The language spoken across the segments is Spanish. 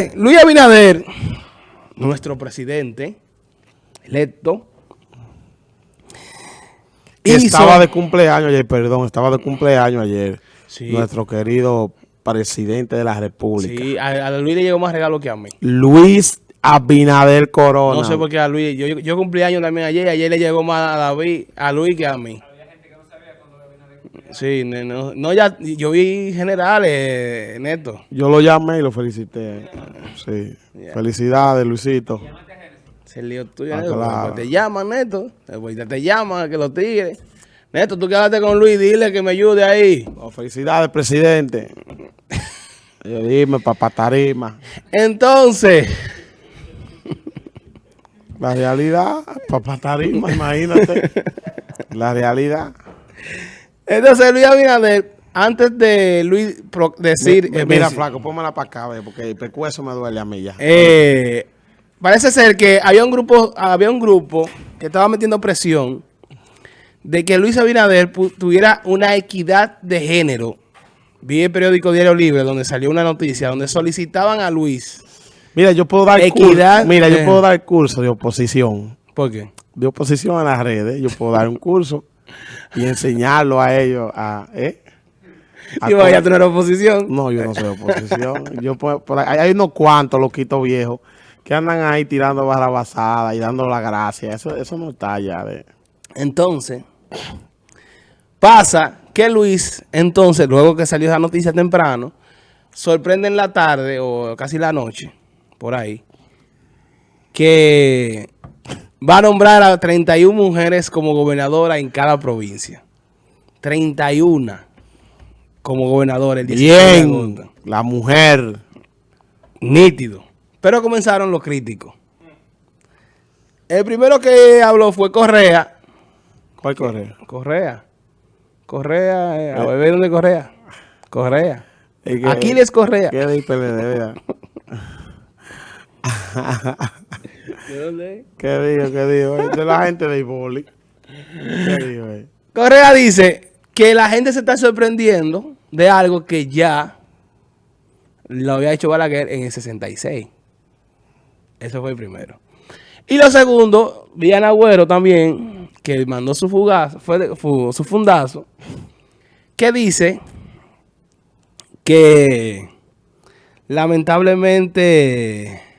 Entonces, Luis Abinader, nuestro presidente electo, estaba de cumpleaños ayer, perdón, estaba de cumpleaños ayer. Nuestro querido presidente de la República. Sí, a, Luis le llegó más regalo que a mí. Luis Abinader Corona. No sé por qué a Luis. Yo, yo cumplí años también ayer. Ayer le llegó más a David, a Luis que a mí. Sí, no, no, ya, yo vi generales, Neto. Yo lo llamé y lo felicité. Sí. Felicidades, Luisito. Se lío tuyo, ah, Te llaman, Neto. te llaman que lo tire. Neto, tú quédate con Luis, dile que me ayude ahí. Oh, felicidades, presidente. Yo dime, papá Tarima. Entonces. La realidad, papá Tarima, imagínate. La realidad. Entonces Luis Abinader, antes de Luis decir... Eh, mira, flaco, pónmela para acá, porque el pecueso me duele a mí ya. Eh, parece ser que había un grupo había un grupo que estaba metiendo presión de que Luis Abinader tuviera una equidad de género. Vi el periódico Diario Libre donde salió una noticia donde solicitaban a Luis Mira, yo puedo dar equidad. Mira, yo puedo dar curso de oposición. ¿Por qué? De oposición a las redes. Yo puedo dar un curso y enseñarlo a ellos a... ¿eh? ¿Y vaya a tener oposición? No, yo no soy oposición. yo hay unos cuantos loquitos viejos que andan ahí tirando barrabasadas y dando la gracia. Eso, eso no está ya de... Entonces, pasa que Luis, entonces, luego que salió esa noticia temprano, sorprende en la tarde o casi la noche, por ahí, que va a nombrar a 31 mujeres como gobernadora en cada provincia. 31 como gobernadora el Bien, la mujer. Nítido. Pero comenzaron los críticos. El primero que habló fue Correa. ¿Cuál Correa? Correa. Correa, eh, a beber dónde Correa. Correa. Aquiles Correa. ¿Qué de PLD, ¿De dónde? ¿Qué dijo? ¿Qué dijo? De la gente de Iboli. ¿Qué dijo? Correa dice que la gente se está sorprendiendo de algo que ya lo había hecho Balaguer en el 66. Eso fue el primero. Y lo segundo, Villan Agüero también, que mandó su fugazo, fue su fundazo, que dice que lamentablemente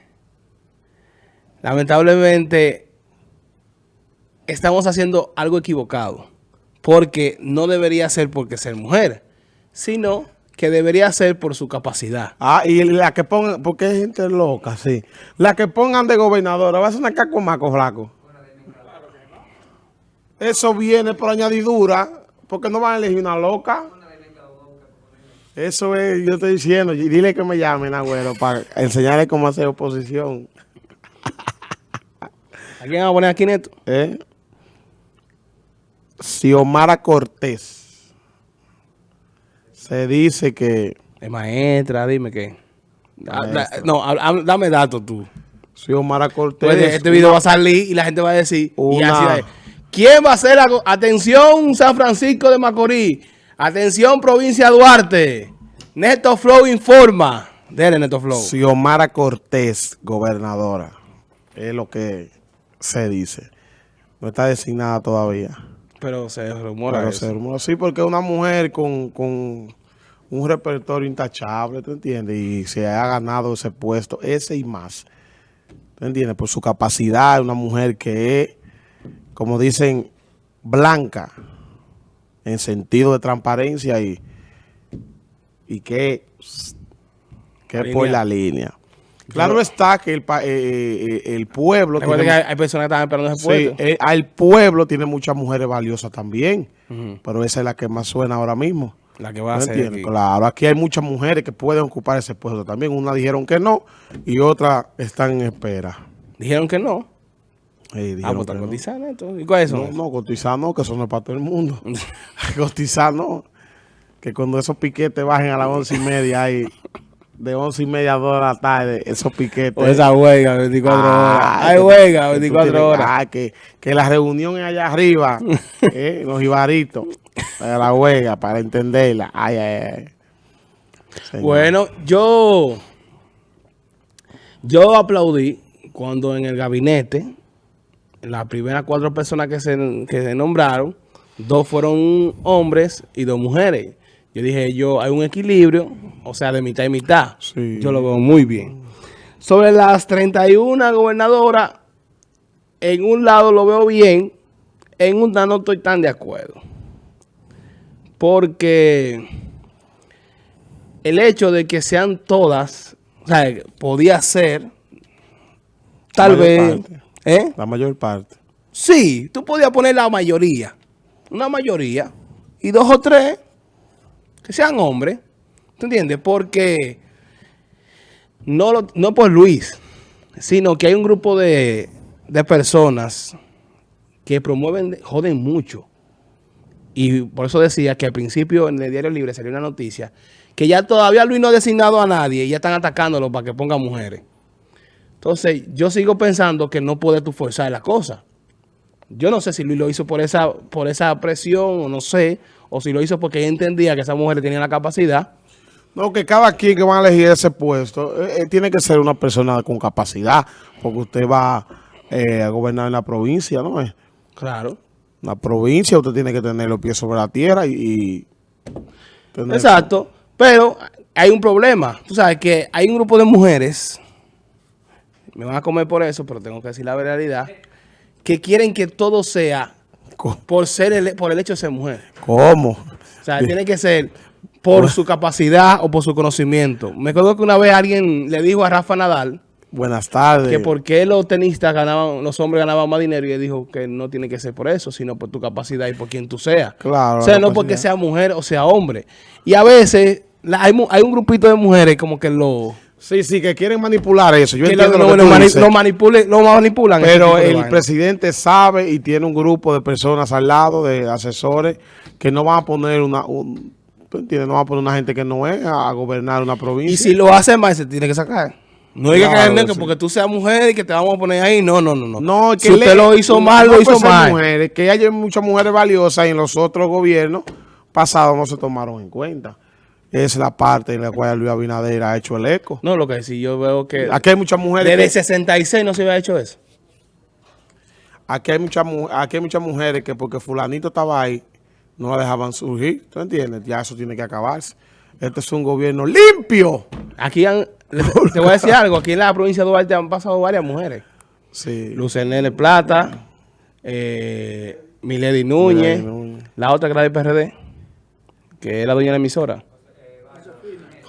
lamentablemente estamos haciendo algo equivocado. Porque no debería ser porque ser mujer, sino que debería ser por su capacidad. Ah, y la que pongan, porque hay gente loca, sí. La que pongan de gobernadora, va a ser una cacomaco flaco. Eso viene por añadidura, porque no van a elegir una loca. Eso es, yo estoy diciendo, dile que me llamen, agüero, para enseñarle cómo hacer oposición. ¿A quién va a poner aquí, Neto? ¿Eh? Xiomara Cortés. Se dice que... Es maestra, dime qué. no, dame datos tú. Xiomara Cortés. Pues este video va a salir y la gente va a decir... ¿Quién va a ser la... Atención, San Francisco de Macorís. Atención, provincia Duarte. Neto Flow informa. Dele, Neto Flow. Xiomara Cortés, gobernadora. Es lo que se dice. No está designada todavía. Pero se rumora Pero se rumora, sí, porque una mujer con, con un repertorio intachable, ¿te entiendes? Y se ha ganado ese puesto, ese y más. ¿Te entiendes? Por su capacidad, una mujer que es, como dicen, blanca, en sentido de transparencia y, y que, que por la línea. Claro está que el, eh, eh, el pueblo... Tiene, que hay, personas que están esperando ese puesto. Sí, el, pueblo tiene muchas mujeres valiosas también, pero esa es la que más suena ahora mismo. La que va a ser aquí. Claro, aquí hay muchas mujeres que pueden ocupar ese puesto también. Una dijeron que no y otra están en espera. ¿Dijeron que no? Sí, ah, pues cotizando no. ¿Y cuáles son? No, no, cotizar no, que eso no es para todo el mundo. cotizar no. Que cuando esos piquetes bajen a las once y media hay de once y media a dos de la tarde, esos piquetes. O esa huelga, 24 ah, horas. Hay huelga, 24 horas. Ah, que, que la reunión es allá arriba, eh, los ibaritos, de la huelga, para entenderla. Ay, ay, ay. Bueno, yo Yo aplaudí cuando en el gabinete, las primeras cuatro personas que se, que se nombraron, dos fueron hombres y dos mujeres. Yo dije, yo hay un equilibrio, o sea, de mitad y mitad. Sí. Yo lo veo muy bien. Sobre las 31 gobernadoras, en un lado lo veo bien, en un lado no estoy tan de acuerdo. Porque el hecho de que sean todas, o sea, podía ser, tal vez, parte. ¿eh? La mayor parte. Sí, tú podías poner la mayoría, una mayoría, y dos o tres que sean hombres, ¿tú entiendes? Porque no, no por Luis, sino que hay un grupo de, de personas que promueven, joden mucho. Y por eso decía que al principio en el Diario Libre salió una noticia que ya todavía Luis no ha designado a nadie y ya están atacándolo para que ponga mujeres. Entonces, yo sigo pensando que no puedes tú forzar la cosa. Yo no sé si Luis lo hizo por esa, por esa presión o no sé, o si lo hizo porque entendía que esas mujeres tenían la capacidad. No, que cada quien que va a elegir ese puesto eh, eh, tiene que ser una persona con capacidad, porque usted va eh, a gobernar en la provincia, ¿no? es? Claro. La provincia usted tiene que tener los pies sobre la tierra y... y Exacto. Pero hay un problema. Tú sabes que hay un grupo de mujeres, me van a comer por eso, pero tengo que decir la realidad, que quieren que todo sea Por ser el, por el hecho de ser mujer. ¿Cómo? O sea, tiene que ser por su capacidad o por su conocimiento. Me acuerdo que una vez alguien le dijo a Rafa Nadal Buenas tardes. que por qué los tenistas ganaban, los hombres ganaban más dinero y él dijo que no tiene que ser por eso, sino por tu capacidad y por quien tú seas. Claro, O sea, no porque sea mujer o sea hombre. Y a veces la- hay, hay un grupito de mujeres como que lo, Sí, sí, que quieren manipular eso. Yo que entiendo lo, lo- que lo mani- lo manipule- lo manipulan. Pero el vaina. presidente sabe y tiene un grupo de personas al lado, de asesores, que no van a poner una... Un, ¿tú entiendes? No van a poner una gente que no es a, a gobernar una provincia. Y si lo hace más, se tiene que sacar. No diga Claro, que, que sí. porque tú seas mujer y que te vamos a poner ahí. No, no, no. no. No, que si usted le- lo hizo mal, no lo hizo mal. Mujeres, que hay muchas mujeres valiosas y en los otros gobiernos pasados no se tomaron en cuenta. Es la parte en la cual Luis Abinader ha hecho el eco. No, lo que sí, yo veo que Aquí hay muchas mujeres desde que, 66 no se había hecho eso. aquí hay muchas mu- aquí hay muchas mujeres que porque fulanito estaba ahí no la dejaban surgir, ¿tú entiendes? Ya eso tiene que acabarse. Este es un gobierno limpio. Aquí han, te voy a decir algo, aquí en la provincia de Duarte han pasado varias mujeres. Sí. Lucenene Plata, eh, Milady Núñez, Milady Núñez. la otra que era del PRD, que es la dueña de la emisora.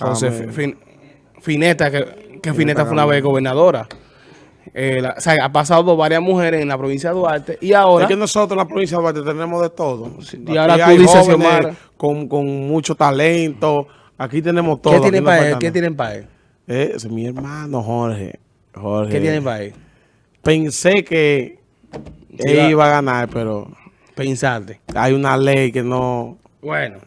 Amén. Fin- Fineta, que, que Fineta fue una vez gobernadora. Eh, la- o sea, ha pasado varias mujeres en la provincia de Duarte y ahora... Es que nosotros en la provincia de Duarte tenemos de todo. y ahora tú dices, con, con mucho talento. Aquí tenemos todo. ¿Qué tienen para él? ¿Qué tienen para él? Eh, es mi hermano Jorge. Jorge. ¿Qué tienen para él? Pensé que Sí, él va. iba a ganar, pero Pensarte. hay una ley que no... Bueno,